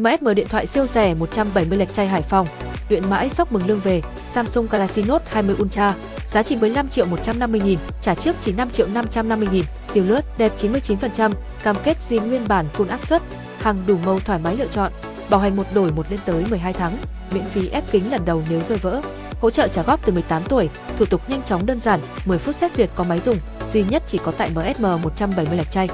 MSM điện thoại siêu rẻ 170 lệch chay Hải Phòng, luyện mãi sóc mừng lương về, Samsung Galaxy Note 20 Ultra, giá trị 15 triệu 150 nghìn, trả trước chỉ 5 triệu 550 nghìn, siêu lướt, đẹp 99%, cam kết zin nguyên bản full áp suất, hàng đủ màu thoải mái lựa chọn, bảo hành một đổi một lên tới 12 tháng, miễn phí ép kính lần đầu nếu rơi vỡ, hỗ trợ trả góp từ 18 tuổi, thủ tục nhanh chóng đơn giản, 10 phút xét duyệt có máy dùng, duy nhất chỉ có tại MSM 170 lạch chay.